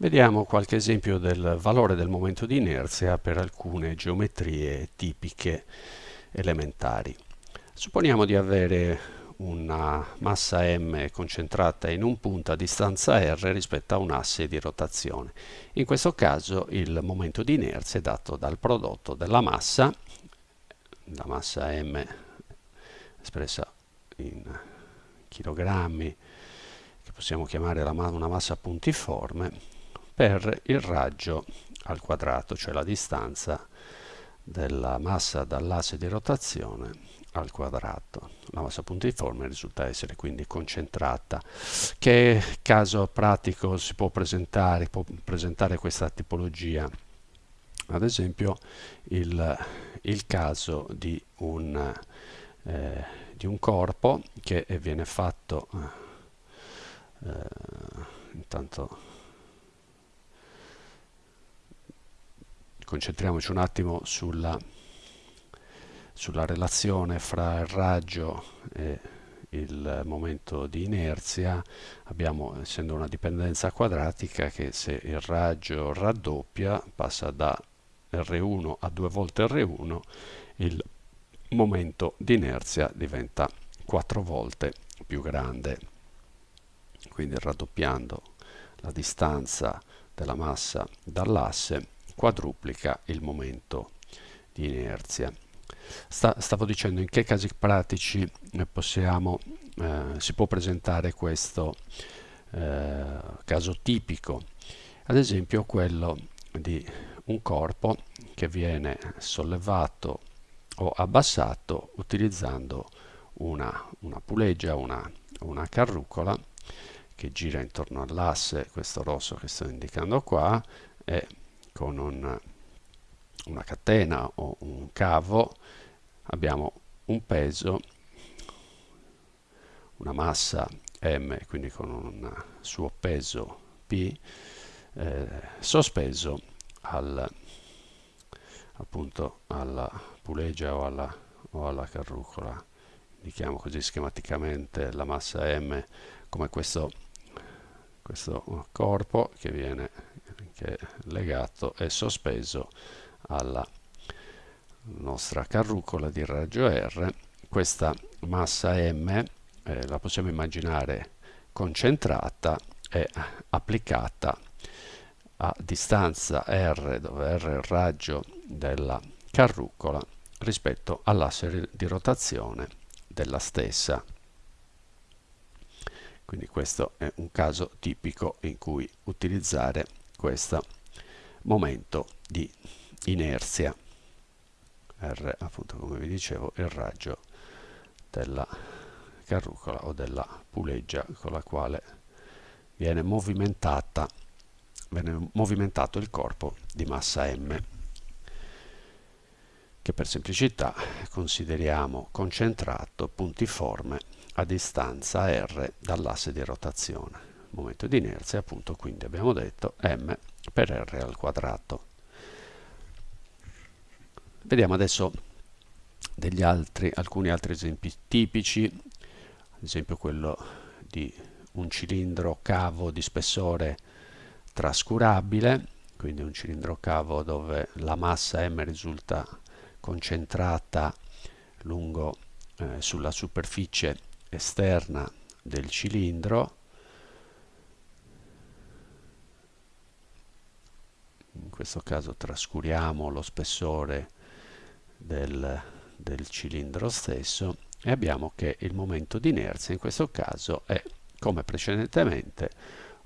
Vediamo qualche esempio del valore del momento di inerzia per alcune geometrie tipiche elementari. Supponiamo di avere una massa m concentrata in un punto a distanza r rispetto a un asse di rotazione. In questo caso il momento di inerzia è dato dal prodotto della massa, la massa m espressa in chilogrammi, che possiamo chiamare una massa puntiforme, per il raggio al quadrato, cioè la distanza della massa dall'asse di rotazione al quadrato. La massa puntiforme risulta essere quindi concentrata. Che caso pratico si può presentare, può presentare questa tipologia? Ad esempio il, il caso di un, eh, di un, corpo che viene fatto eh, intanto concentriamoci un attimo sulla, sulla relazione fra il raggio e il momento di inerzia. Abbiamo essendo una dipendenza quadratica che se il raggio raddoppia passa da R1 a due volte R1 il momento di inerzia diventa quattro volte più grande. Quindi raddoppiando la distanza della massa dall'asse quadruplica il momento di inerzia. Sta, stavo dicendo in che casi pratici eh, possiamo, eh, si può presentare questo eh, caso tipico, ad esempio quello di un corpo che viene sollevato o abbassato utilizzando una, una puleggia, una, una carrucola che gira intorno all'asse, questo rosso che sto indicando qua, e con un, una catena o un cavo abbiamo un peso, una massa m, quindi con un suo peso p, eh, sospeso al, appunto alla puleggia o alla, o alla carrucola. Indichiamo così schematicamente la massa m come questo, questo corpo che viene che legato e sospeso alla nostra carrucola di raggio R. Questa massa M eh, la possiamo immaginare concentrata e applicata a distanza R, dove R è il raggio della carrucola, rispetto all'asse di rotazione della stessa. Quindi questo è un caso tipico in cui utilizzare questo momento di inerzia. R appunto come vi dicevo il raggio della carrucola o della puleggia con la quale viene movimentata viene movimentato il corpo di massa M che per semplicità consideriamo concentrato puntiforme a distanza R dall'asse di rotazione momento di inerzia appunto quindi abbiamo detto m per r al quadrato. Vediamo adesso altri alcuni altri esempi tipici ad esempio quello di un cilindro cavo di spessore trascurabile quindi un cilindro cavo dove la massa m risulta concentrata lungo eh, sulla superficie esterna del cilindro questo caso trascuriamo lo spessore del, del cilindro stesso e abbiamo che il momento di inerzia in questo caso è come precedentemente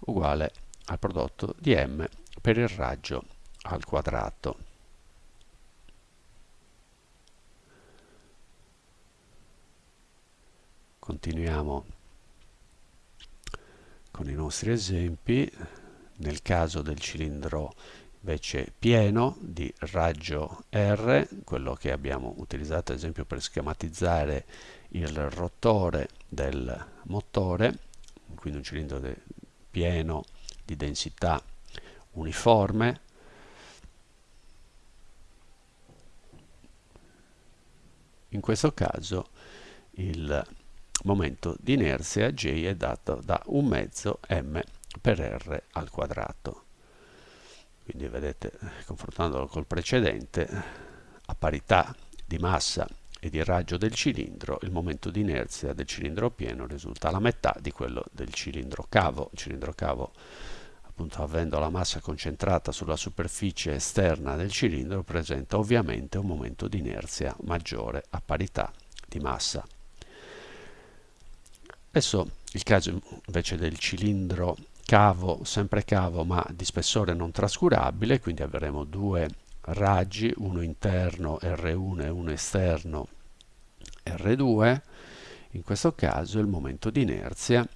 uguale al prodotto di m per il raggio al quadrato. Continuiamo con i nostri esempi. Nel caso del cilindro invece pieno di raggio R, quello che abbiamo utilizzato ad esempio per schematizzare il rotore del motore, quindi un cilindro pieno di densità uniforme. In questo caso il momento di inerzia J è dato da un mezzo m per r al quadrato. Quindi vedete confrontandolo col precedente a parità di massa e di raggio del cilindro il momento di inerzia del cilindro pieno risulta la metà di quello del cilindro cavo. Il cilindro cavo appunto avendo la massa concentrata sulla superficie esterna del cilindro presenta ovviamente un momento di inerzia maggiore a parità di massa. Adesso il caso invece del cilindro cavo, sempre cavo ma di spessore non trascurabile, quindi avremo due raggi, uno interno R1 e uno esterno R2. In questo caso il momento di inerzia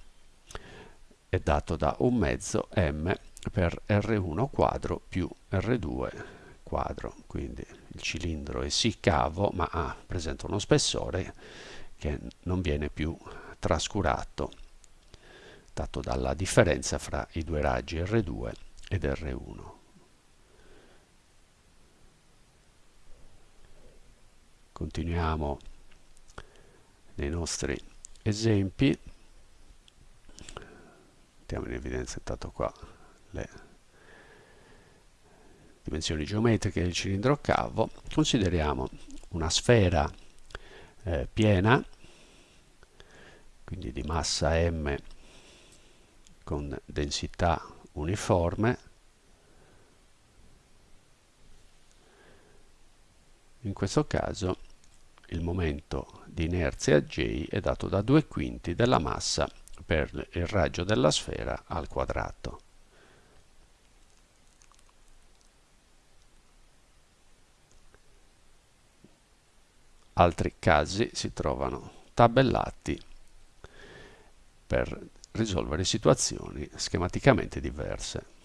è dato da un mezzo m per R1 quadro più R2 quadro, quindi il cilindro è sì cavo ma ha, presenta uno spessore che non viene più trascurato dato dalla differenza fra i due raggi R2 ed R1. Continuiamo nei nostri esempi. Mettiamo in evidenza intanto qua le dimensioni geometriche del cilindro cavo. Consideriamo una sfera eh, piena, quindi di massa m con densità uniforme in questo caso il momento di inerzia J è dato da 2 quinti della massa per il raggio della sfera al quadrato. Altri casi si trovano tabellati per risolvere situazioni schematicamente diverse.